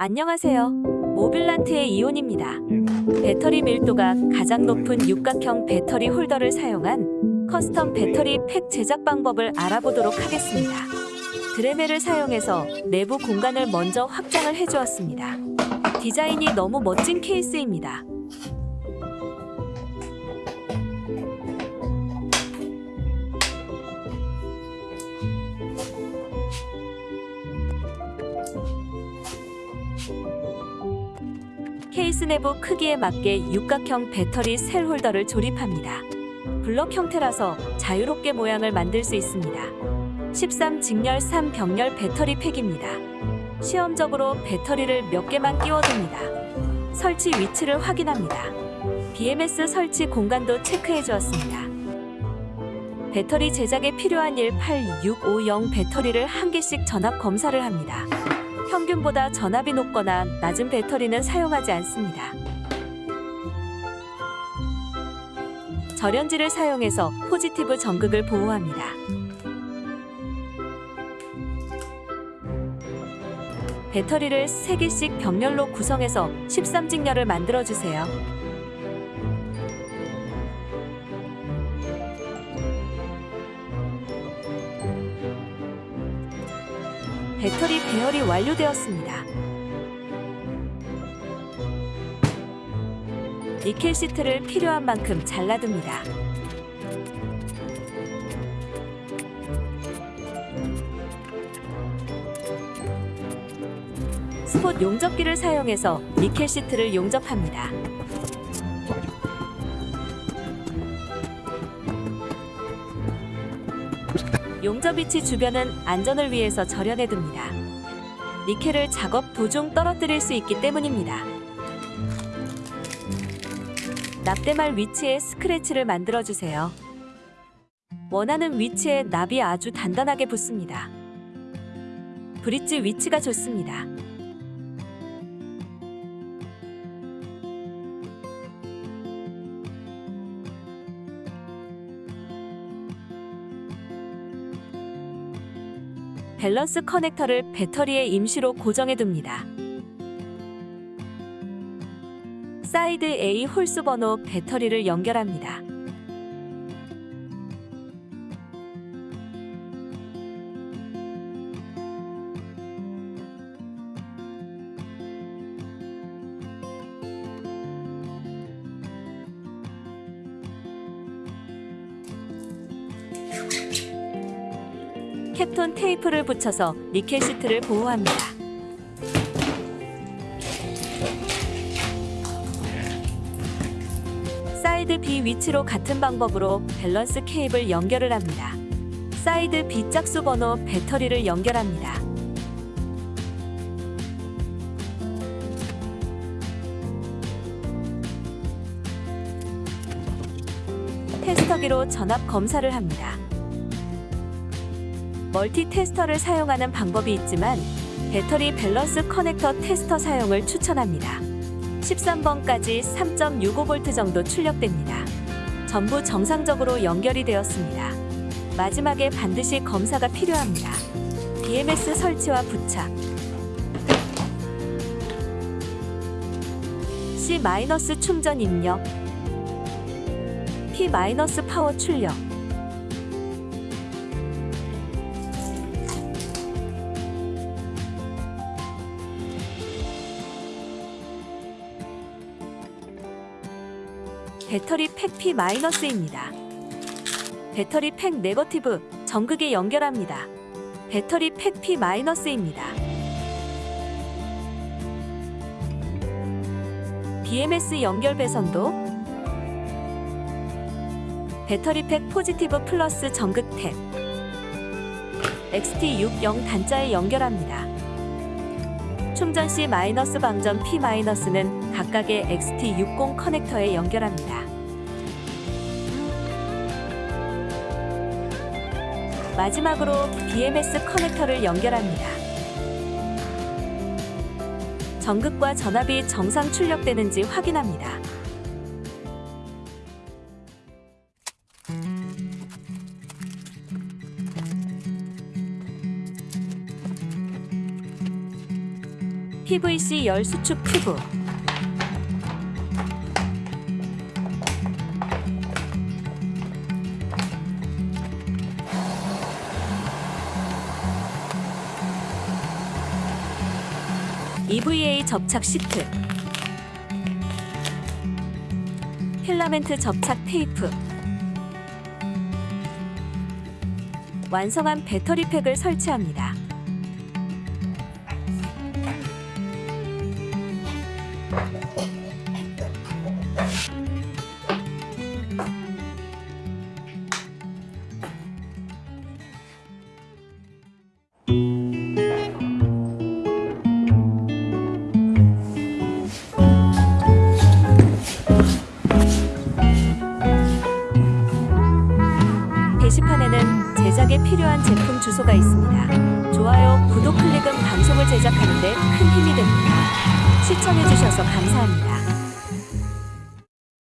안녕하세요. 모빌란트의 이온입니다. 배터리 밀도가 가장 높은 육각형 배터리 홀더를 사용한 custom 배터리 팩 제작 방법을 알아보도록 하겠습니다. 드레멜을 사용해서 내부 공간을 먼저 확장을 해주었습니다. 디자인이 너무 멋진 케이스입니다. 케이스 내부 크기에 맞게 육각형 배터리 셀 홀더를 조립합니다. 블럭 형태라서 자유롭게 모양을 만들 수 있습니다. 13 직렬 3 병렬 배터리 팩입니다. 시험적으로 배터리를 몇 개만 끼워둡니다. 설치 위치를 확인합니다. BMS 설치 공간도 체크해 주었습니다. 배터리 제작에 필요한 18650 배터리를 한 개씩 전압 검사를 합니다. 평균보다 전압이 높거나 낮은 배터리는 사용하지 않습니다. 절연지를 사용해서 포지티브 전극을 보호합니다. 배터리를 3개씩 병렬로 구성해서 13직렬을 만들어주세요. 배터리 배열이 완료되었습니다. 니켈 시트를 필요한 만큼 잘라둡니다. 스폿 용접기를 사용해서 니켈 시트를 용접합니다. 용접 위치 주변은 안전을 위해서 절연해둡니다. 니켈을 작업 도중 떨어뜨릴 수 있기 때문입니다. 납대말 위치에 스크래치를 만들어주세요. 원하는 위치에 납이 아주 단단하게 붙습니다. 브릿지 위치가 좋습니다. 밸런스 커넥터를 배터리에 임시로 고정해 둡니다. 사이드 A 홀수 번호 배터리를 연결합니다. 캡톤 테이프를 붙여서 니켈 시트를 보호합니다. side B 위치로 같은 방법으로 밸런스 케이블 연결을 합니다. side B 짝수 번호 배터리를 연결합니다. 테스터기로 전압 검사를 합니다. 멀티 테스터를 사용하는 방법이 있지만 배터리 밸런스 커넥터 테스터 사용을 추천합니다. 13번까지 3.65V 정도 출력됩니다. 전부 정상적으로 연결이 되었습니다. 마지막에 반드시 검사가 필요합니다. BMS 설치와 부착 C- 충전 입력 P- 파워 출력 배터리 팩 P-입니다. 배터리 팩 네거티브 전극에 연결합니다. 배터리 팩 P-입니다. BMS 연결 배선도 배터리 팩 positive 플러스 전극 탭 XT60 단자에 연결합니다. 충전 시 마이너스 방전 P 마이너스는 각각의 XT60 커넥터에 연결합니다. 마지막으로 BMS 커넥터를 연결합니다. 전극과 전압이 정상 출력되는지 확인합니다. PVC 열 수축 튜브 EVA 접착 시트 필라멘트 접착 테이프 완성한 배터리 팩을 설치합니다. 게시판에는 제작에 필요한 제품 주소가 있습니다. 좋아요, 구독 클릭은 방송을 제작하는데 큰 힘이 됩니다. 시청해주셔서 감사합니다.